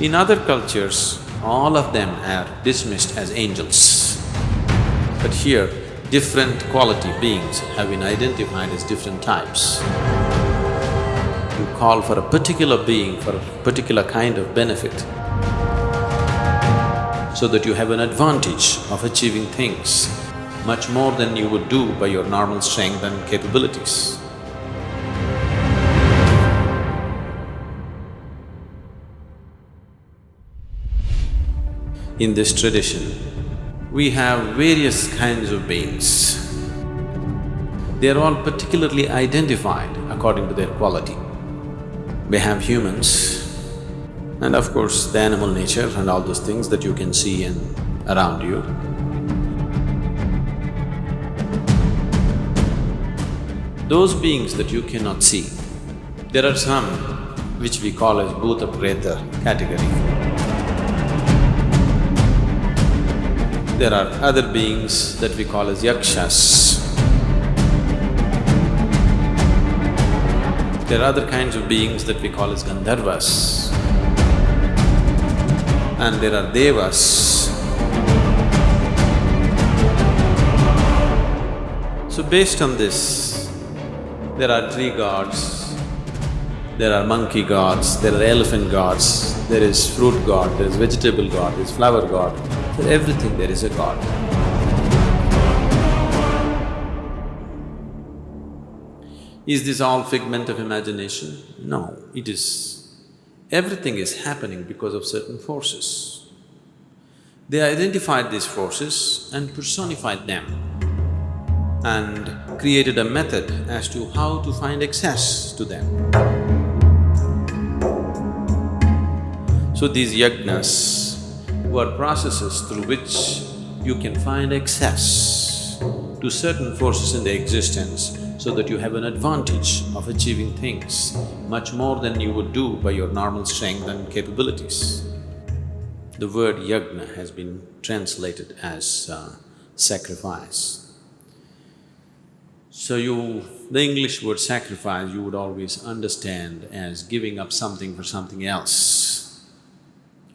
In other cultures, all of them are dismissed as angels. But here, different quality beings have been identified as different types. You call for a particular being for a particular kind of benefit so that you have an advantage of achieving things much more than you would do by your normal strength and capabilities. In this tradition, we have various kinds of beings. They are all particularly identified according to their quality. We have humans and of course the animal nature and all those things that you can see and around you. Those beings that you cannot see, there are some which we call as Bhuta Preta category. There are other beings that we call as Yakshas. There are other kinds of beings that we call as Gandharvas. And there are Devas. So based on this, there are tree gods, there are monkey gods, there are elephant gods, there is fruit god, there is vegetable god, there is flower god, for everything there is a god. Is this all figment of imagination? No, it is… Everything is happening because of certain forces. They identified these forces and personified them and created a method as to how to find access to them. So these yagnas were processes through which you can find access to certain forces in the existence so that you have an advantage of achieving things much more than you would do by your normal strength and capabilities. The word yagna has been translated as uh, sacrifice. So you… the English word sacrifice you would always understand as giving up something for something else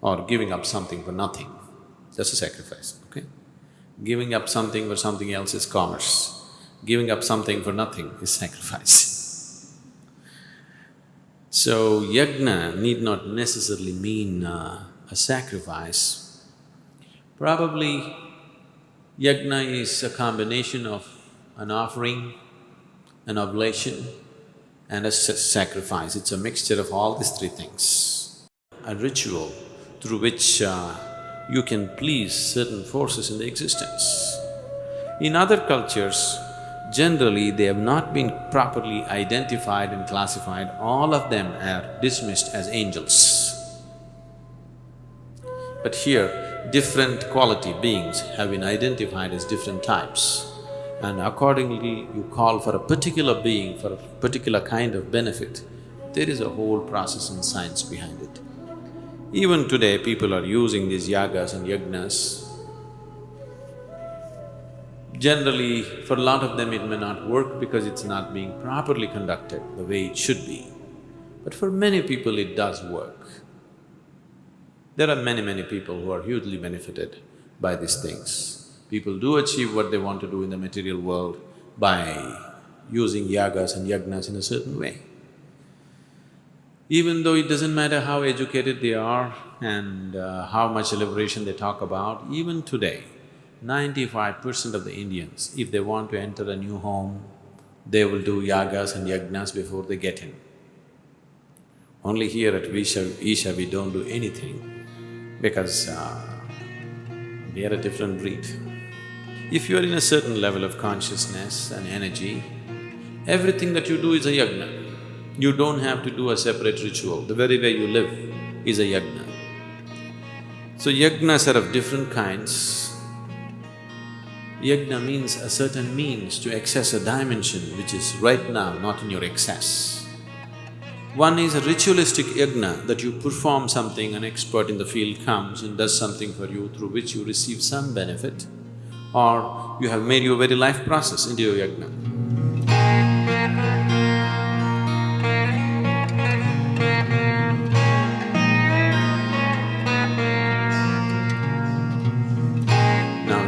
or giving up something for nothing. That's a sacrifice, okay? Giving up something for something else is commerce. Giving up something for nothing is sacrifice. So, yagna need not necessarily mean uh, a sacrifice. Probably yagna is a combination of an offering, an oblation and a sacrifice. It's a mixture of all these three things. A ritual through which uh, you can please certain forces in the existence. In other cultures, generally they have not been properly identified and classified, all of them are dismissed as angels. But here, different quality beings have been identified as different types and accordingly you call for a particular being for a particular kind of benefit, there is a whole process and science behind it. Even today, people are using these yagas and yagnas Generally, for a lot of them it may not work because it's not being properly conducted the way it should be. But for many people it does work. There are many, many people who are hugely benefited by these things. People do achieve what they want to do in the material world by using yagas and yagnas in a certain way. Even though it doesn't matter how educated they are and uh, how much liberation they talk about, even today, Ninety-five percent of the Indians, if they want to enter a new home, they will do yagas and yagnas before they get in. Only here at Visha, Isha we don't do anything because uh, we are a different breed. If you are in a certain level of consciousness and energy, everything that you do is a yagna. You don't have to do a separate ritual, the very way you live is a yagna. So yagnas are of different kinds, Yajna means a certain means to access a dimension which is right now not in your access. One is a ritualistic yajna that you perform something, an expert in the field comes and does something for you through which you receive some benefit or you have made your very life process into your yajna.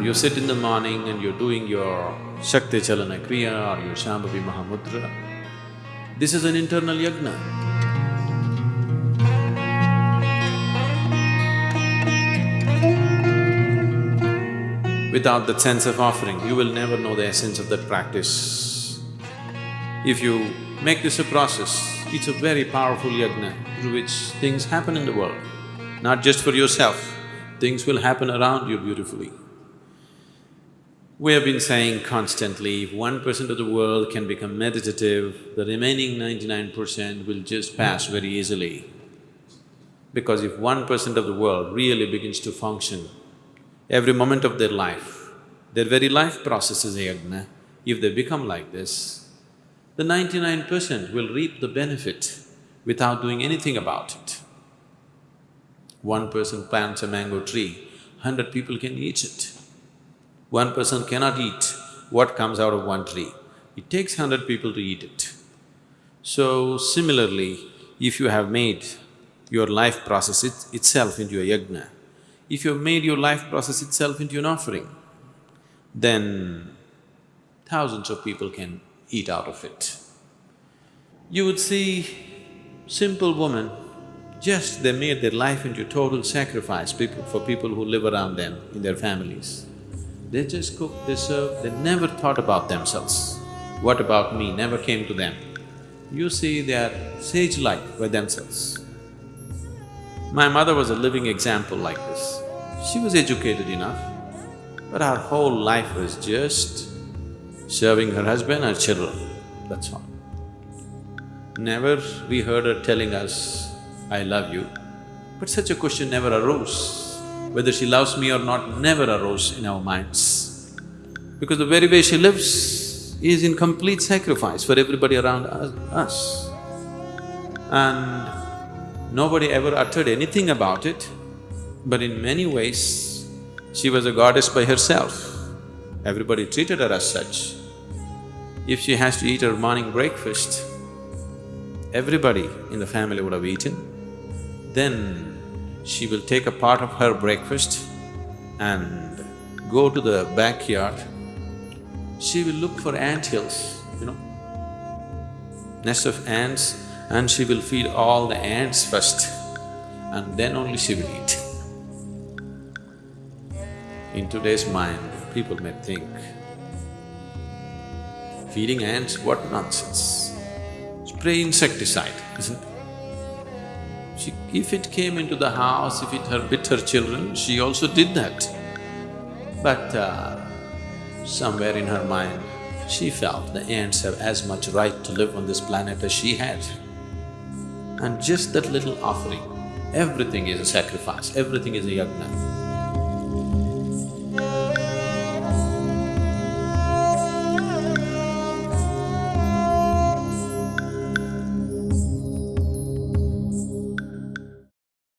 You sit in the morning and you're doing your Shakti Chalana Kriya or your Shambhavi Mahamudra, this is an internal yagna. Without that sense of offering, you will never know the essence of that practice. If you make this a process, it's a very powerful yagna through which things happen in the world, not just for yourself, things will happen around you beautifully. We have been saying constantly, if one percent of the world can become meditative, the remaining ninety-nine percent will just pass very easily. Because if one percent of the world really begins to function, every moment of their life, their very life process is a if they become like this, the ninety-nine percent will reap the benefit without doing anything about it. One person plants a mango tree, hundred people can eat it. One person cannot eat what comes out of one tree. It takes hundred people to eat it. So similarly, if you have made your life process it itself into a yagna, if you have made your life process itself into an offering, then thousands of people can eat out of it. You would see simple women, just they made their life into total sacrifice people, for people who live around them in their families. They just cook, they serve, they never thought about themselves. What about me never came to them. You see, they are sage-like by themselves. My mother was a living example like this. She was educated enough, but her whole life was just serving her husband and children, that's all. Never we heard her telling us, I love you, but such a question never arose. Whether she loves me or not never arose in our minds. Because the very way she lives is in complete sacrifice for everybody around us. And nobody ever uttered anything about it, but in many ways, she was a goddess by herself. Everybody treated her as such. If she has to eat her morning breakfast, everybody in the family would have eaten. Then she will take a part of her breakfast and go to the backyard. She will look for ant hills, you know, nest of ants and she will feed all the ants first and then only she will eat. In today's mind, people may think, feeding ants, what nonsense. Spray insecticide, isn't it? She, if it came into the house, if it her bit her children, she also did that. But uh, somewhere in her mind, she felt the ants have as much right to live on this planet as she had. And just that little offering, everything is a sacrifice, everything is a yagna.